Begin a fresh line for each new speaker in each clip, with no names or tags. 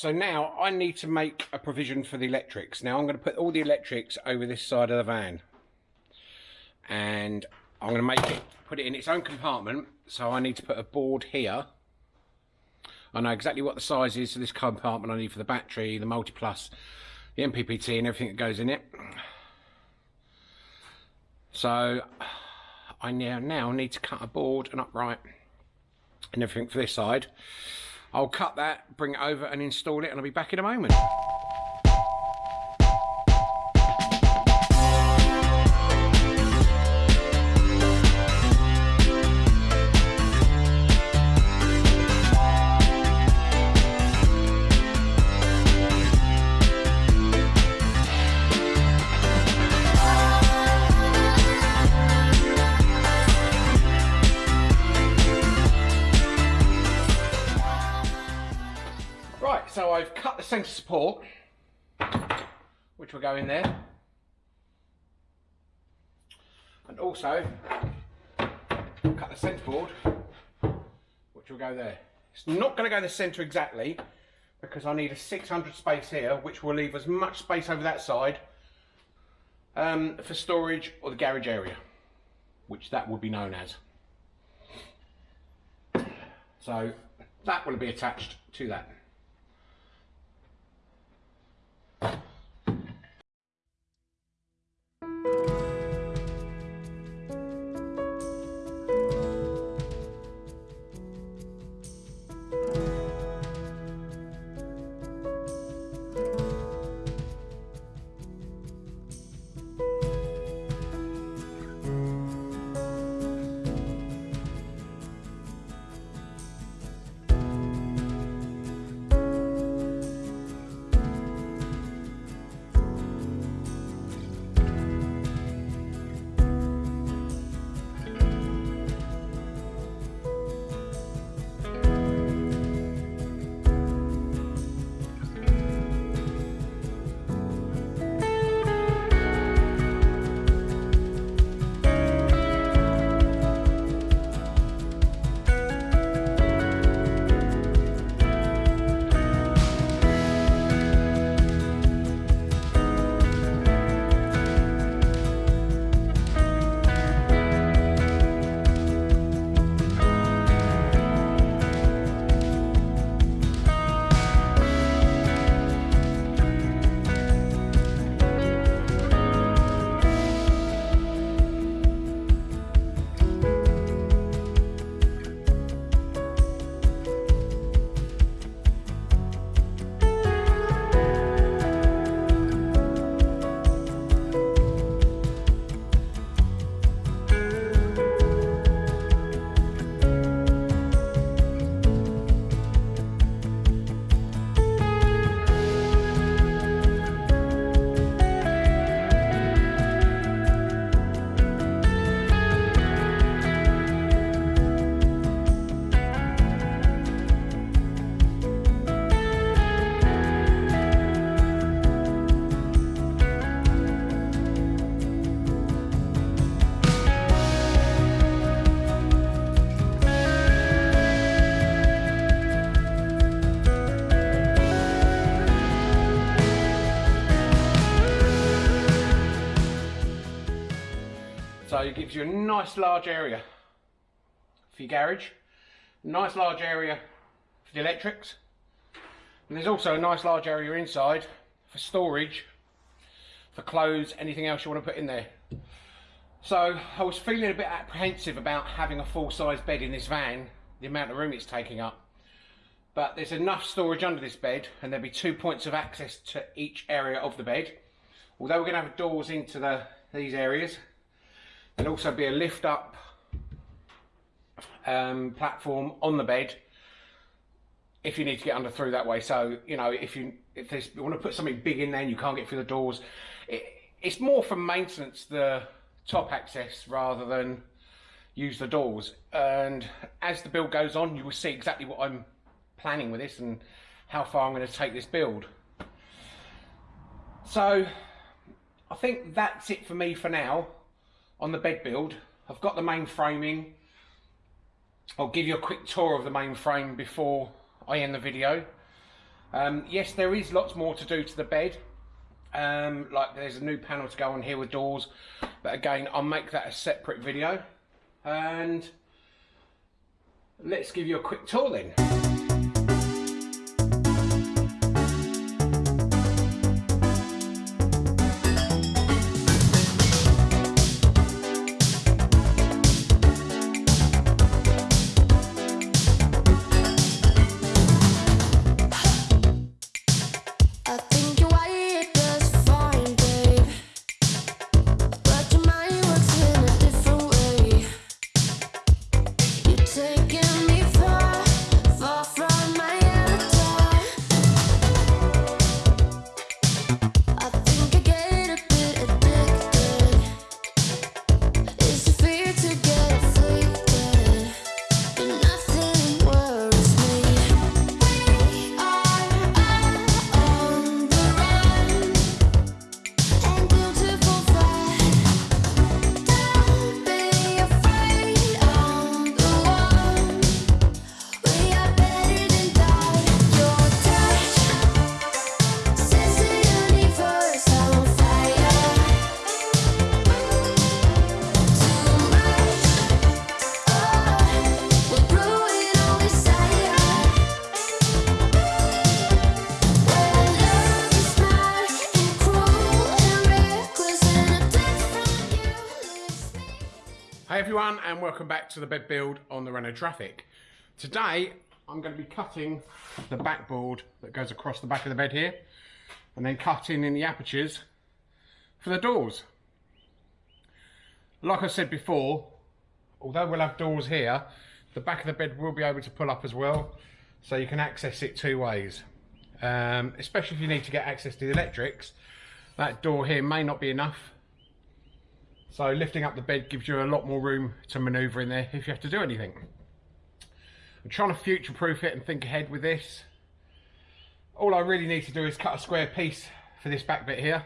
so now I need to make a provision for the electrics. Now I'm going to put all the electrics over this side of the van. And I'm going to make it, put it in its own compartment. So I need to put a board here. I know exactly what the size is of this compartment I need for the battery, the multi-plus, the MPPT and everything that goes in it. So I now, now need to cut a board and upright and everything for this side. I'll cut that, bring it over and install it and I'll be back in a moment. Centre support, which will go in there. And also cut the centre board, which will go there. It's not going to go in the centre exactly, because I need a 600 space here, which will leave as much space over that side um, for storage or the garage area, which that would be known as. So that will be attached to that. It gives you a nice large area for your garage, nice large area for the electrics, and there's also a nice large area inside for storage, for clothes, anything else you want to put in there. So I was feeling a bit apprehensive about having a full-size bed in this van, the amount of room it's taking up. But there's enough storage under this bed and there'll be two points of access to each area of the bed. Although we're going to have doors into the, these areas, There'll also be a lift up um, platform on the bed if you need to get under through that way. So, you know, if you if there's, you want to put something big in there and you can't get through the doors, it, it's more for maintenance, the top access, rather than use the doors. And as the build goes on, you will see exactly what I'm planning with this and how far I'm going to take this build. So, I think that's it for me for now on the bed build. I've got the main framing. I'll give you a quick tour of the main frame before I end the video. Um, yes, there is lots more to do to the bed. Um, like there's a new panel to go on here with doors, but again, I'll make that a separate video. And let's give you a quick tour then. And welcome back to the bed build on the Renault Trafic. Today I'm going to be cutting the backboard that goes across the back of the bed here and then cutting in the apertures for the doors. Like I said before, although we'll have doors here, the back of the bed will be able to pull up as well so you can access it two ways. Um, especially if you need to get access to the electrics, that door here may not be enough so lifting up the bed gives you a lot more room to manoeuvre in there if you have to do anything. I'm trying to future-proof it and think ahead with this. All I really need to do is cut a square piece for this back bit here.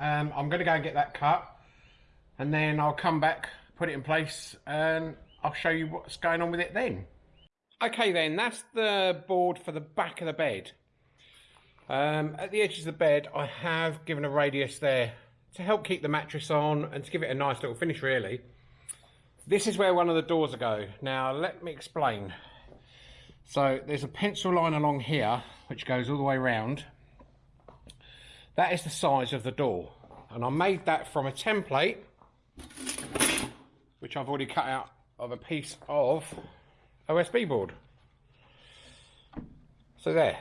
Um, I'm going to go and get that cut and then I'll come back, put it in place and I'll show you what's going on with it then. Okay then, that's the board for the back of the bed. Um, at the edges of the bed I have given a radius there to help keep the mattress on and to give it a nice little finish really. This is where one of the doors go. Now let me explain. So there's a pencil line along here which goes all the way around. That is the size of the door and I made that from a template which I've already cut out of a piece of OSB board. So there.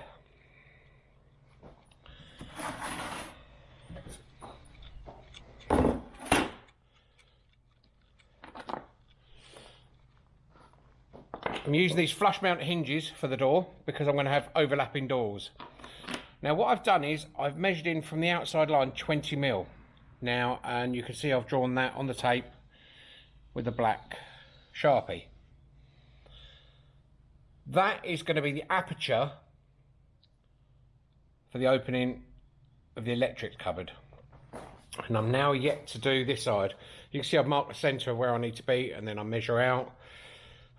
I'm using these flush mount hinges for the door because I'm going to have overlapping doors. Now what I've done is I've measured in from the outside line 20 mil. Now and you can see I've drawn that on the tape with the black Sharpie. That is going to be the aperture for the opening of the electric cupboard. And I'm now yet to do this side. You can see I've marked the centre of where I need to be and then I measure out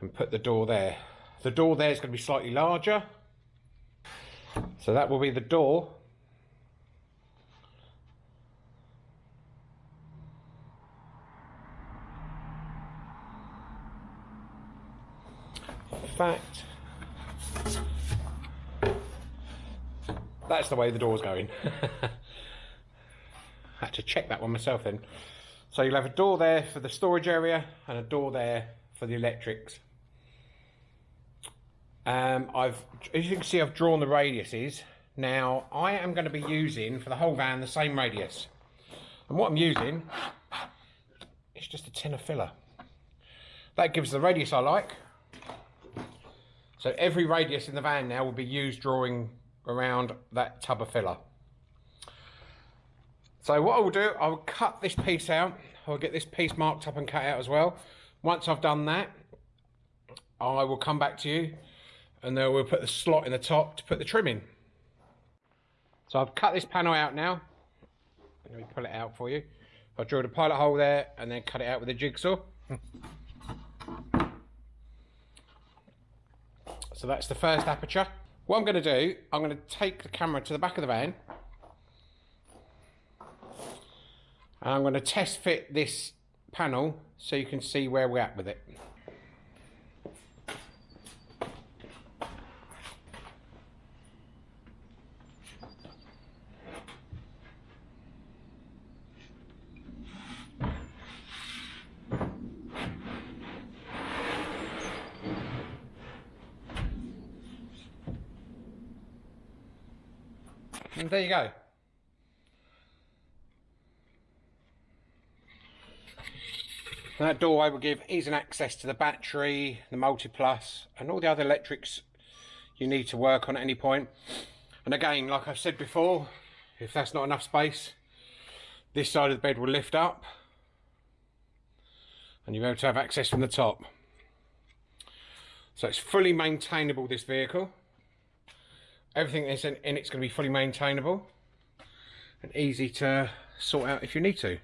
and put the door there. The door there is going to be slightly larger. So that will be the door. In fact, that's the way the door's going. had to check that one myself then. So you'll have a door there for the storage area and a door there for the electrics. Um, I've, as you can see, I've drawn the radiuses. Now, I am going to be using, for the whole van, the same radius. And what I'm using is just a tin of filler. That gives the radius I like. So every radius in the van now will be used drawing around that tub of filler. So what I will do, I will cut this piece out. I'll get this piece marked up and cut out as well. Once I've done that, I will come back to you and then we'll put the slot in the top to put the trim in. So I've cut this panel out now. Let me pull it out for you. I drilled a pilot hole there and then cut it out with a jigsaw. so that's the first aperture. What I'm going to do, I'm going to take the camera to the back of the van. And I'm going to test fit this panel so you can see where we're at with it. And there you go. That doorway will give easy access to the battery, the multi-plus, and all the other electrics you need to work on at any point. And again, like I've said before, if that's not enough space, this side of the bed will lift up and you'll be able to have access from the top. So it's fully maintainable, this vehicle. Everything that's in, in it's going to be fully maintainable and easy to sort out if you need to.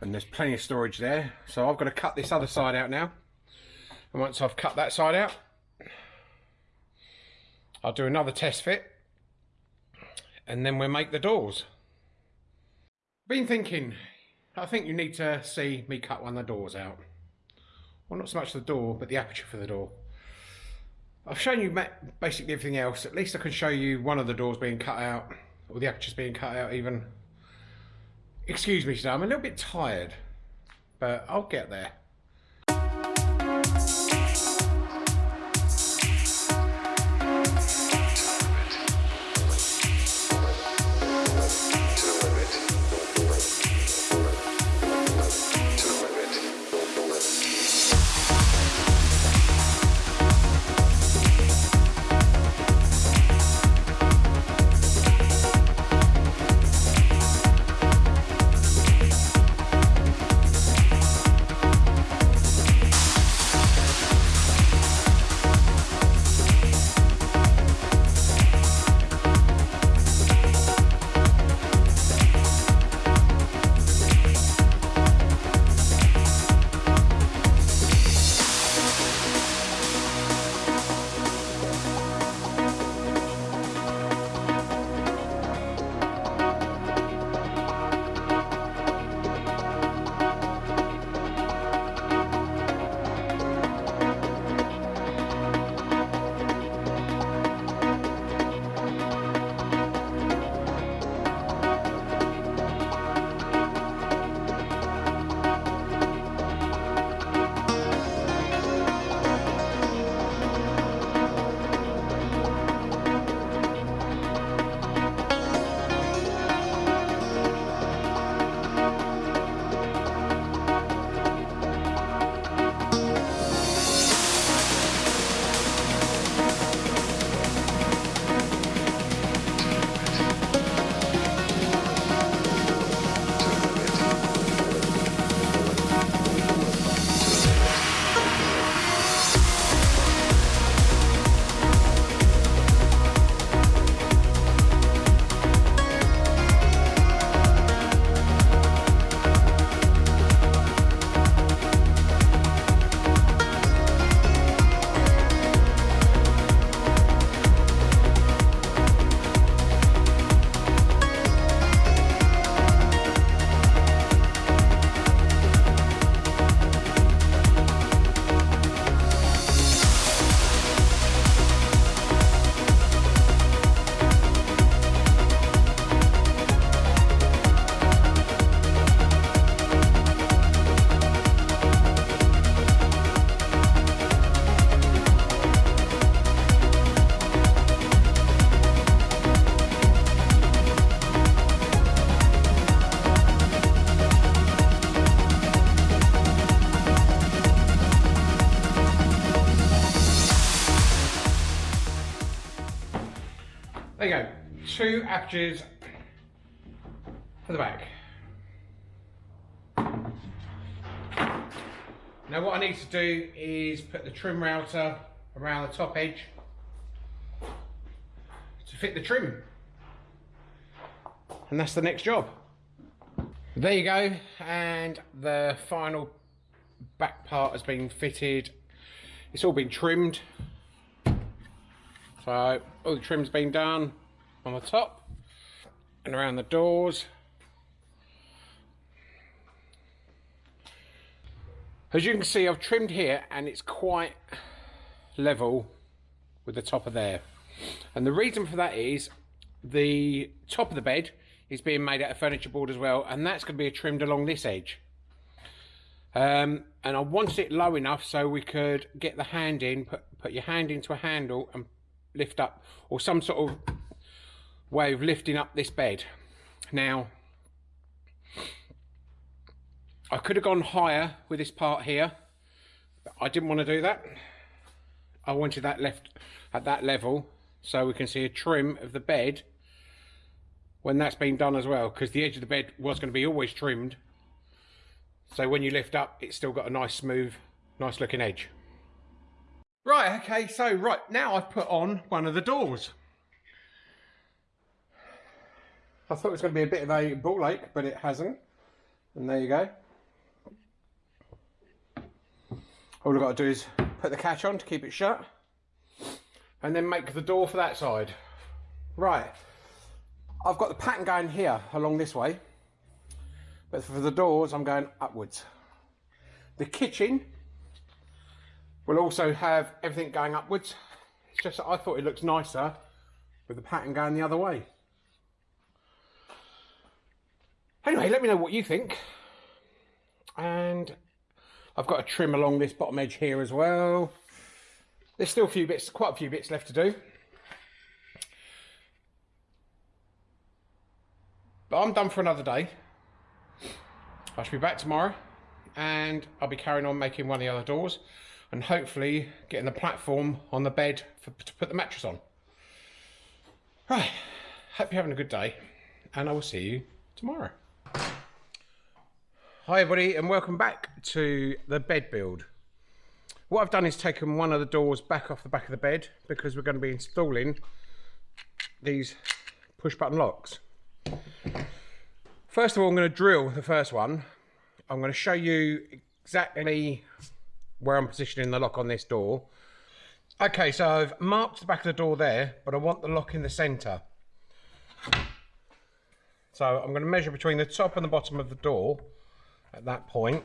And there's plenty of storage there. So I've got to cut this other side out now. And once I've cut that side out I'll do another test fit and then we'll make the doors. Been thinking I think you need to see me cut one of the doors out. Well not so much the door but the aperture for the door I've shown you basically everything else at least I can show you one of the doors being cut out or the apertures being cut out even Excuse me, today, I'm a little bit tired, but I'll get there. There two apertures for the back. Now what I need to do is put the trim router around the top edge to fit the trim. And that's the next job. There you go, and the final back part has been fitted. It's all been trimmed So all the trim's been done on the top and around the doors. As you can see I've trimmed here and it's quite level with the top of there. And the reason for that is the top of the bed is being made out of furniture board as well and that's going to be trimmed along this edge. Um, and I wanted it low enough so we could get the hand in, put, put your hand into a handle and lift up or some sort of way of lifting up this bed. Now, I could have gone higher with this part here, but I didn't want to do that. I wanted that left at that level so we can see a trim of the bed when that's been done as well because the edge of the bed was going to be always trimmed so when you lift up it's still got a nice smooth nice looking edge right okay so right now I've put on one of the doors I thought it was going to be a bit of a ball ache but it hasn't and there you go all I've got to do is put the catch on to keep it shut and then make the door for that side. Right, I've got the pattern going here along this way, but for the doors I'm going upwards. The kitchen will also have everything going upwards. It's just that I thought it looks nicer with the pattern going the other way. Anyway, let me know what you think. And I've got to trim along this bottom edge here as well. There's still a few bits, quite a few bits left to do. But I'm done for another day. I should be back tomorrow and I'll be carrying on making one of the other doors and hopefully getting the platform on the bed for, to put the mattress on. Right, hope you're having a good day and I will see you tomorrow. Hi everybody and welcome back to the bed build. What I've done is taken one of the doors back off the back of the bed because we're going to be installing these push button locks. First of all I'm going to drill the first one. I'm going to show you exactly where I'm positioning the lock on this door. Okay so I've marked the back of the door there but I want the lock in the centre. So I'm going to measure between the top and the bottom of the door at that point.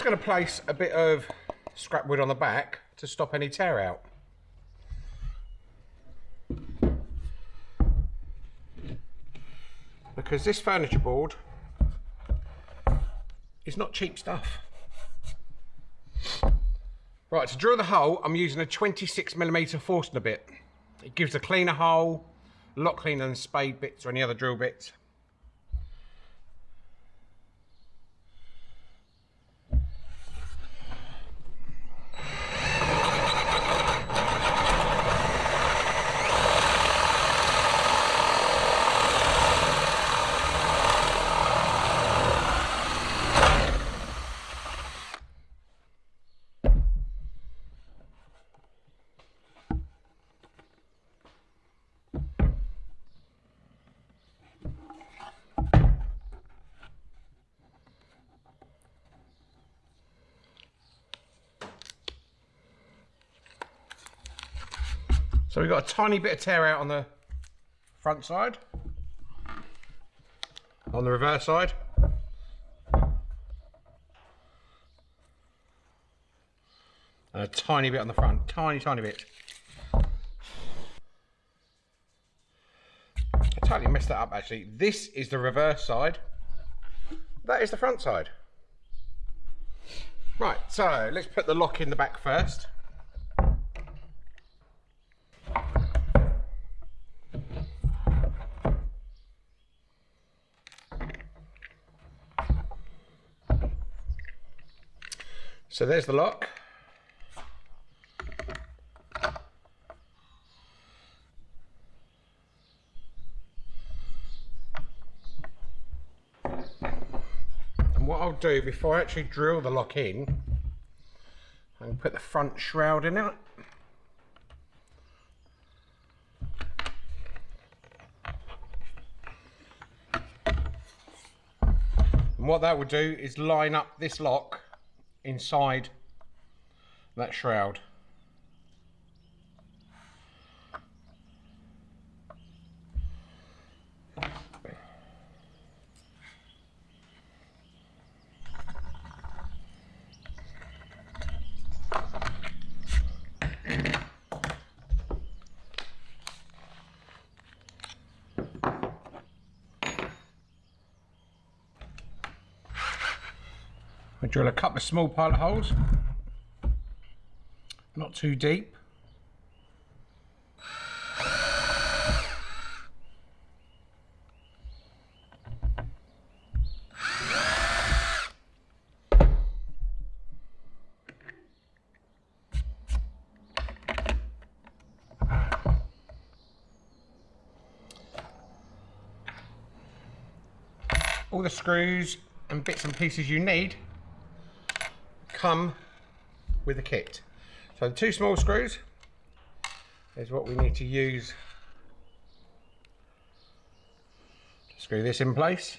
Also going to place a bit of scrap wood on the back to stop any tear out. Because this furniture board is not cheap stuff. Right, to drill the hole, I'm using a 26mm Forstner bit. It gives a cleaner hole, a lot cleaner than spade bits or any other drill bits. So we've got a tiny bit of tear out on the front side. On the reverse side. And a tiny bit on the front, tiny, tiny bit. I totally messed that up actually. This is the reverse side. That is the front side. Right, so let's put the lock in the back first. So there's the lock. And what I'll do before I actually drill the lock in, can put the front shroud in it. And what that will do is line up this lock inside that shroud. I drill a couple of small pilot holes, not too deep. All the screws and bits and pieces you need come with the kit. So the two small screws is what we need to use to screw this in place.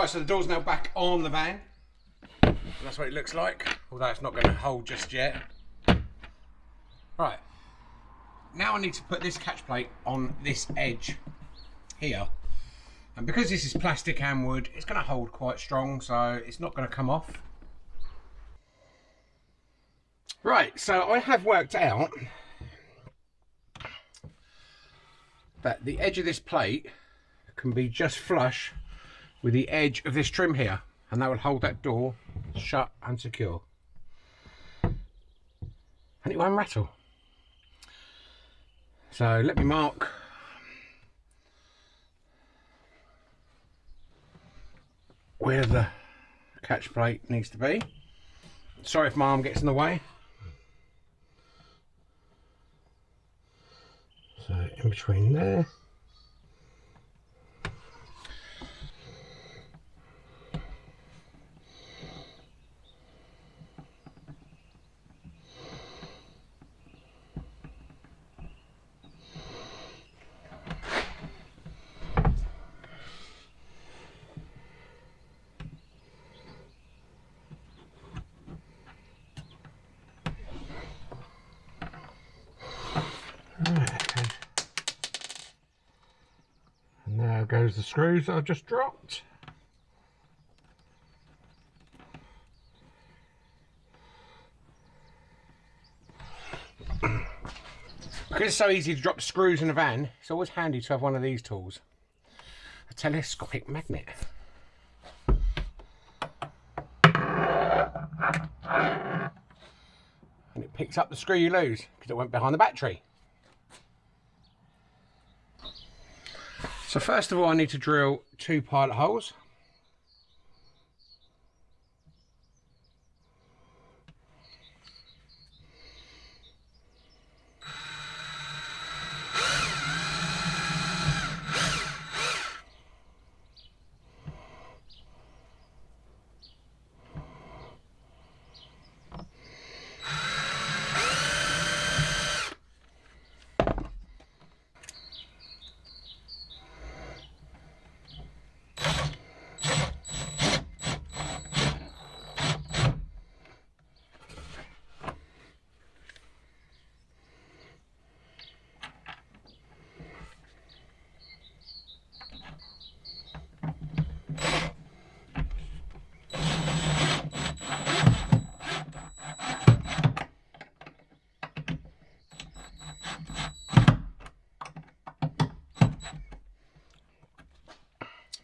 Right, so the door's now back on the van. That's what it looks like, although it's not going to hold just yet. Right, now I need to put this catch plate on this edge here. And because this is plastic and wood, it's going to hold quite strong, so it's not going to come off. Right, so I have worked out that the edge of this plate can be just flush with the edge of this trim here and that will hold that door shut and secure. And it won't rattle. So let me mark. Where the catch plate needs to be. Sorry if my arm gets in the way. So in between there goes the screws that I've just dropped. Because it's so easy to drop screws in a van, it's always handy to have one of these tools. A telescopic magnet. And it picks up the screw you lose because it went behind the battery. So first of all I need to drill two pilot holes.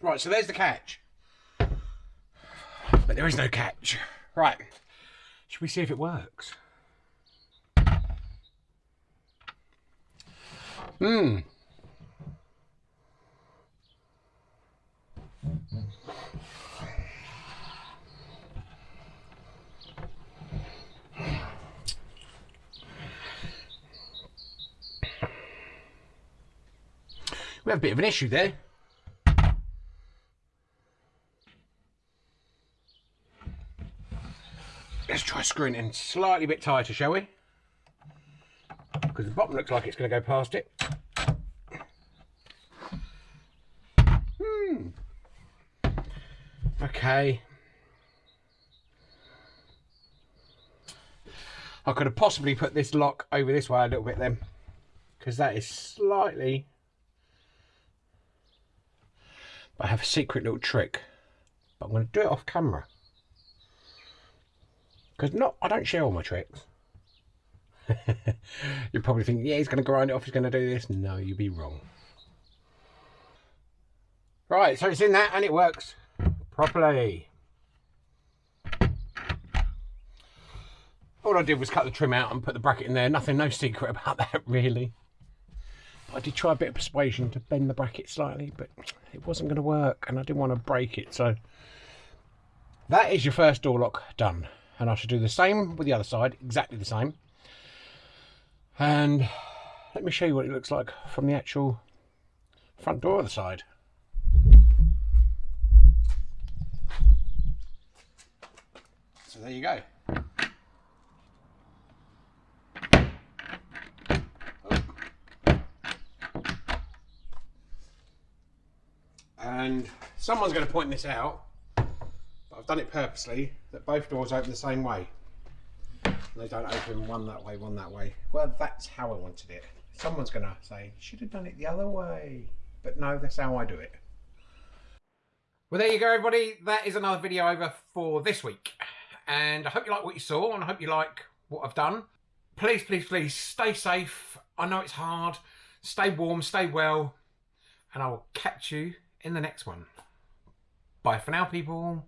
Right, so there's the catch. But there is no catch. Right. Should we see if it works? Hmm. We have a bit of an issue there. Screwing in slightly bit tighter, shall we? Because the bottom looks like it's going to go past it. Hmm. Okay. I could have possibly put this lock over this way a little bit then. Because that is slightly... But I have a secret little trick. But I'm going to do it off camera. Because not, I don't share all my tricks. you probably think, yeah, he's going to grind it off, he's going to do this. No, you'd be wrong. Right, so it's in that and it works properly. All I did was cut the trim out and put the bracket in there. Nothing, no secret about that really. I did try a bit of persuasion to bend the bracket slightly, but it wasn't going to work and I didn't want to break it. So that is your first door lock done and I should do the same with the other side exactly the same. And let me show you what it looks like from the actual front door of the side. So there you go. And someone's going to point this out I've done it purposely that both doors open the same way. They don't open one that way, one that way. Well, that's how I wanted it. Someone's going to say, should have done it the other way. But no, that's how I do it. Well, there you go, everybody. That is another video over for this week. And I hope you like what you saw and I hope you like what I've done. Please, please, please stay safe. I know it's hard. Stay warm, stay well. And I will catch you in the next one. Bye for now, people.